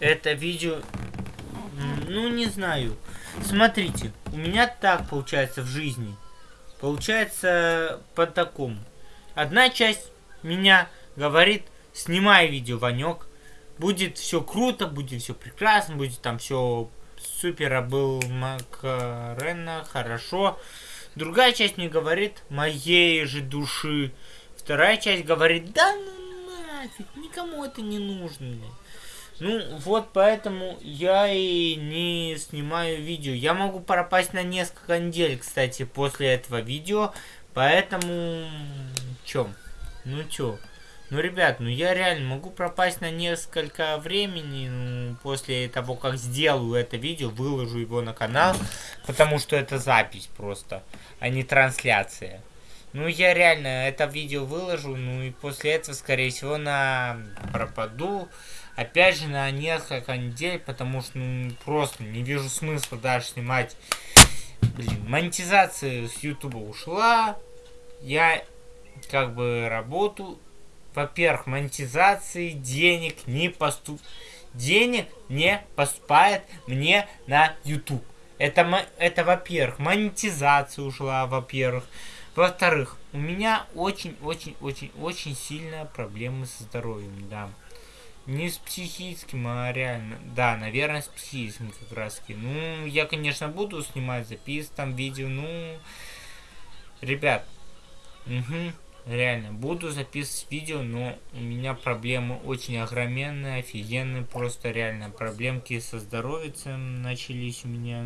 это видео... Ну, не знаю. Смотрите, у меня так получается в жизни. Получается по такому. Одна часть меня говорит, снимай видео, Ванек. Будет все круто, будет все прекрасно, будет там все супер, а был Макарена, хорошо. Другая часть мне говорит, моей же души. Вторая часть говорит, да ну нафиг, никому это не нужно. Ну, вот поэтому я и не снимаю видео. Я могу пропасть на несколько недель, кстати, после этого видео. Поэтому... Чё? Ну чё? Ну, ребят, ну я реально могу пропасть на несколько времени ну, после того, как сделаю это видео, выложу его на канал, потому что это запись просто, а не трансляция. Ну, я реально это видео выложу, ну и после этого, скорее всего, на пропаду. Опять же, на несколько недель, потому что ну, просто не вижу смысла дальше снимать. Блин, монетизация с Ютуба ушла. Я как бы работу. Во-первых, монетизации денег не поступ... Денег не поступает мне на YouTube. Это, это во-первых, монетизация ушла, во-первых. Во-вторых, у меня очень-очень-очень-очень сильная проблемы со здоровьем, да. Не с психическим, а реально. Да, наверное, с психическим как раз таки. Ну, я, конечно, буду снимать запис, там видео, ну... Ребят, угу, реально, буду записывать видео, но у меня проблемы очень огроменные, офигенные, просто реально. Проблемки со здоровьем начались у меня.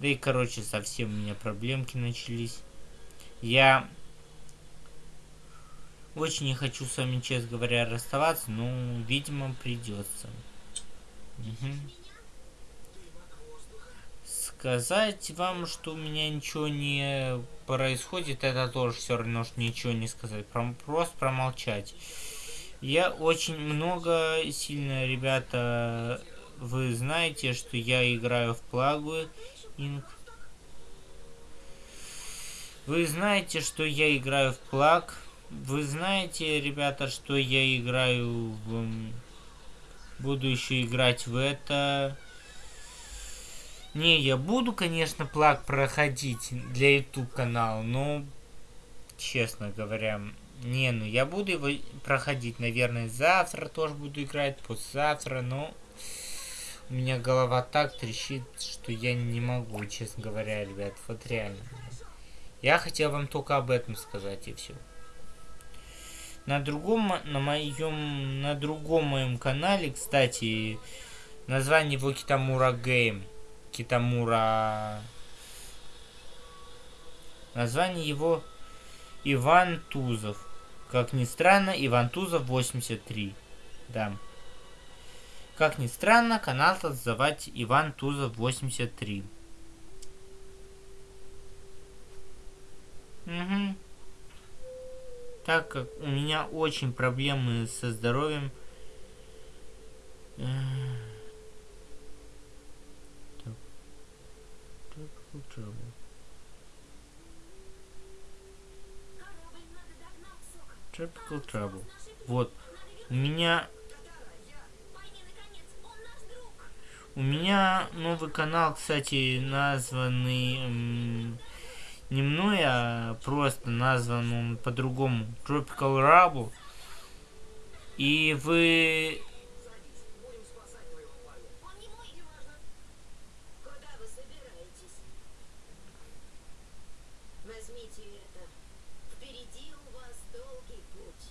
Да и, короче, совсем у меня проблемки начались. Я очень не хочу с вами, честно говоря, расставаться, но, видимо, придется. Угу. Сказать вам, что у меня ничего не происходит, это тоже все равно, что ничего не сказать. Просто промолчать. Я очень много, сильно, ребята, вы знаете, что я играю в Плагу Инк. Вы знаете, что я играю в Плаг. Вы знаете, ребята, что я играю в... Буду еще играть в это... Не, я буду, конечно, плаг проходить для YouTube канала, но, честно говоря, не, ну я буду его проходить, наверное, завтра тоже буду играть, послезавтра, но у меня голова так трещит, что я не могу, честно говоря, ребят, вот реально. Я хотел вам только об этом сказать и все. На другом, на моем, на другом моем канале, кстати, название его Китамура Гейм. Китамура... Название его Иван Тузов. Как ни странно, Иван Тузов 83. Да. Как ни странно, канал называть Иван Тузов 83. Угу так как у меня очень проблемы со здоровьем. Tropical Trouble. Вот. У меня... У меня новый канал, кстати, названный не мной, а просто назван он по-другому Tropical Rubble. И вы... Возьмите это. Впереди у вас долгий путь.